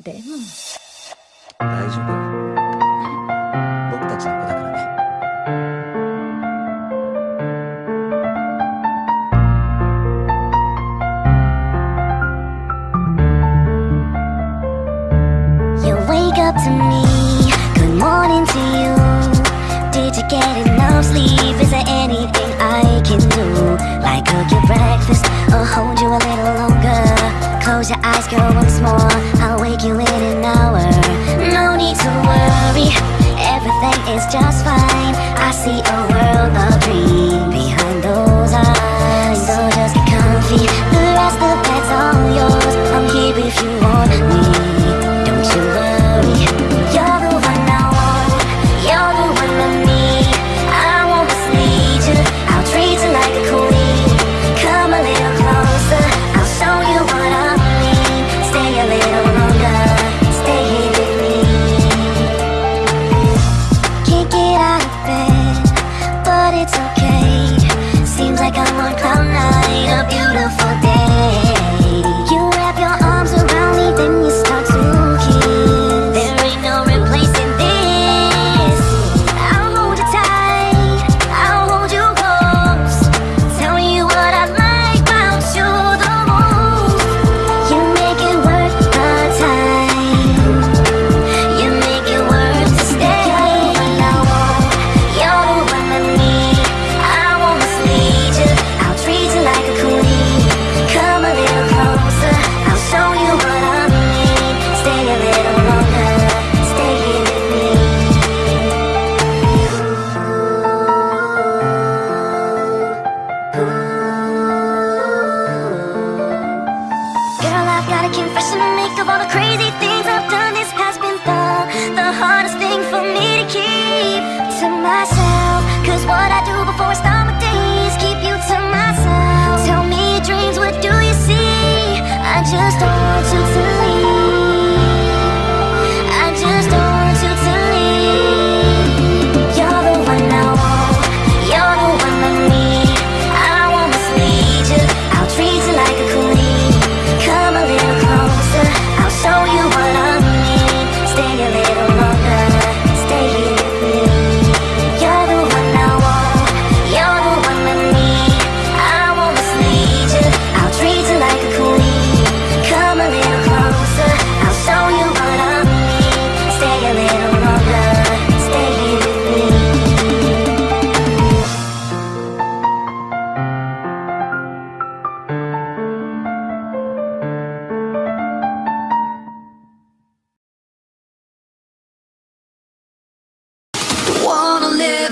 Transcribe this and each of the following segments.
You wake up to me. Good morning to you. Did you get enough sleep? Is there anything I can do? Like cook your breakfast Or hold you a little longer? Close your eyes, girl, once more you confession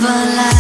But I.